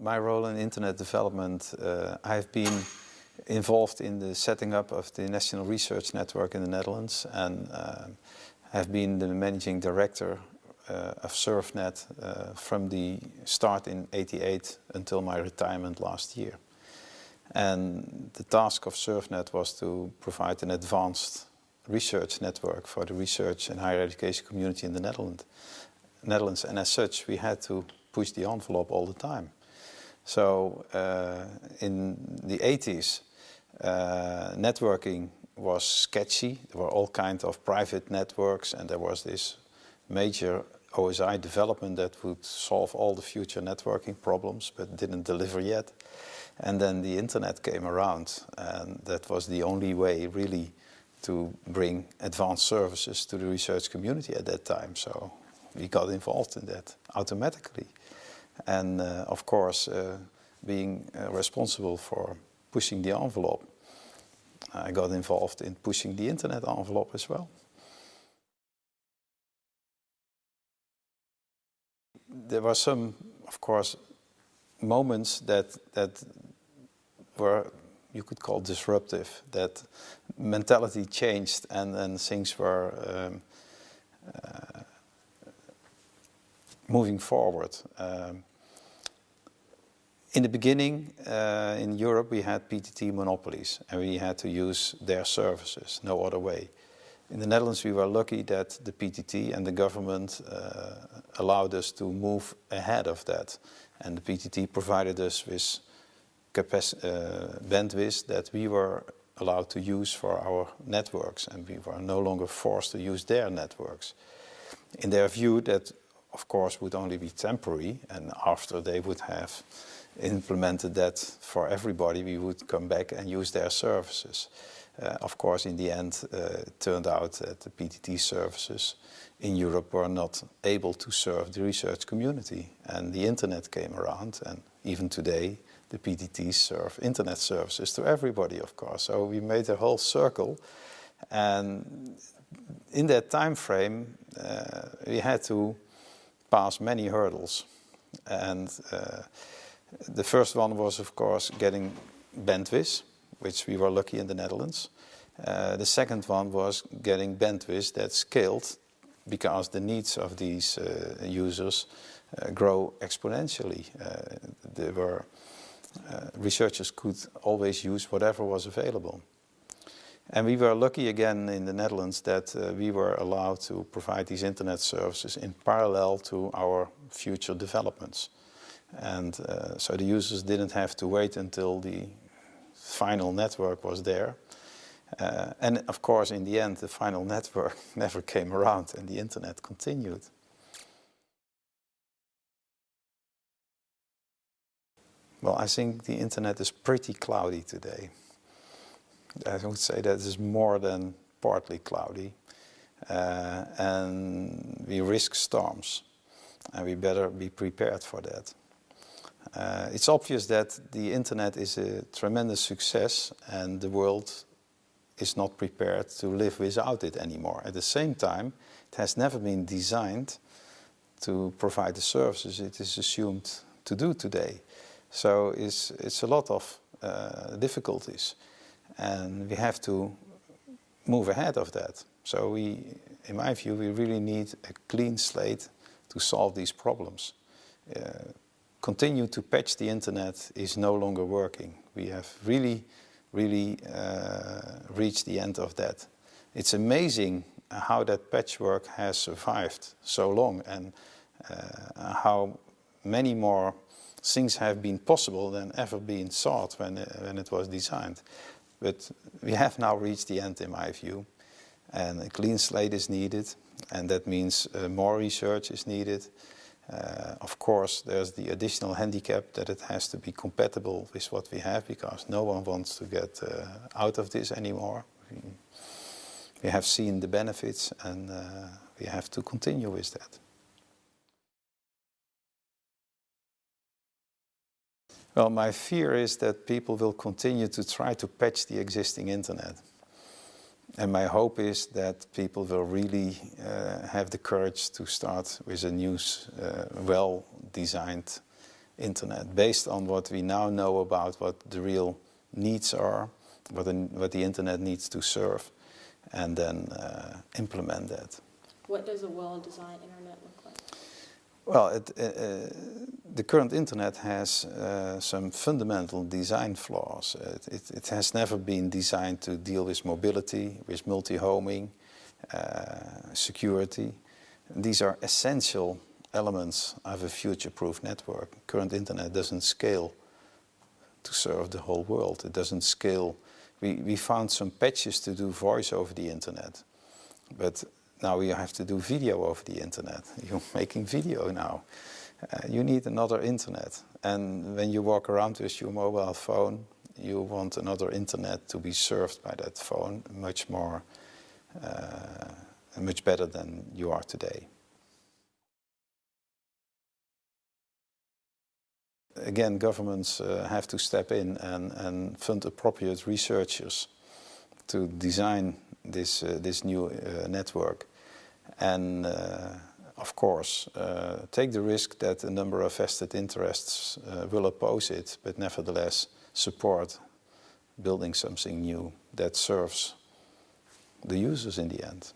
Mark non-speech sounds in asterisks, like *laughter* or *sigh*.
my role in internet development, uh, I've been involved in the setting up of the National Research Network in the Netherlands and uh, have been the managing director uh, of SURFnet uh, from the start in 88 until my retirement last year. And the task of SURFnet was to provide an advanced research network for the research and higher education community in the Netherlands. Netherlands. And as such, we had to push the envelope all the time. So uh, in the 80s, uh, networking was sketchy. There were all kinds of private networks and there was this major OSI development that would solve all the future networking problems but didn't deliver yet. And then the internet came around and that was the only way really to bring advanced services to the research community at that time. So we got involved in that automatically. And uh, of course, uh, being uh, responsible for pushing the envelope, I got involved in pushing the internet envelope as well. There were some, of course, moments that, that were, you could call disruptive, that mentality changed and, and things were um, uh, moving forward. Um, in the beginning, uh, in Europe, we had PTT monopolies and we had to use their services, no other way. In the Netherlands, we were lucky that the PTT and the government uh, allowed us to move ahead of that. And the PTT provided us with uh, bandwidth that we were allowed to use for our networks and we were no longer forced to use their networks. In their view that of course would only be temporary and after they would have implemented that for everybody we would come back and use their services. Uh, of course in the end uh, it turned out that the PTT services in Europe were not able to serve the research community and the internet came around and even today the PTTs serve internet services to everybody of course. So we made a whole circle and in that time frame uh, we had to pass many hurdles. And uh, the first one was, of course, getting bandwidth, which we were lucky in the Netherlands. Uh, the second one was getting bandwidth that scaled because the needs of these uh, users uh, grow exponentially. Uh, there were uh, researchers could always use whatever was available. And we were lucky again in the Netherlands that uh, we were allowed to provide these internet services in parallel to our future developments. And uh, so the users didn't have to wait until the final network was there. Uh, and of course, in the end, the final network *laughs* never came around and the internet continued. Well, I think the internet is pretty cloudy today. I would say that is more than partly cloudy. Uh, and we risk storms and we better be prepared for that. Uh, it's obvious that the internet is a tremendous success and the world is not prepared to live without it anymore. At the same time, it has never been designed to provide the services it is assumed to do today. So it's, it's a lot of uh, difficulties and we have to move ahead of that. So we, in my view, we really need a clean slate to solve these problems. Uh, continue to patch the internet is no longer working. We have really, really uh, reached the end of that. It's amazing how that patchwork has survived so long and uh, how many more things have been possible than ever been thought when, when it was designed. But we have now reached the end in my view and a clean slate is needed and that means uh, more research is needed. Uh, of course there's the additional handicap that it has to be compatible with what we have because no one wants to get uh, out of this anymore. We, have seen the benefits and uh, we have to continue with that. Well, my fear is that people will continue to try to patch the existing internet. And my hope is that people will really uh, have the courage to start with a new, uh, well-designed internet based on what we now know about what the real needs are, what the, what the internet needs to serve, and then uh, implement that. What does a well-designed internet look like? Well, it, uh, uh, the current internet has uh, some fundamental design flaws. It, it, it, has never been designed to deal with mobility, with multi-homing, uh, security. These are essential elements of a future-proof network. Current internet doesn't scale to serve the whole world. It doesn't scale. We, we found some patches to do voice over the internet, but now you have to do video over the internet. *laughs* You're making video now. Uh, you need another internet. And when you walk around with your mobile phone, you want another internet to be served by that phone much more, uh, much better than you are today. Again, governments uh, have to step in and, and fund appropriate researchers to design this, uh, this new uh, network. And uh, of course, take the risk that a number of vested interests will oppose it, but nevertheless support building something new that serves the users in the end.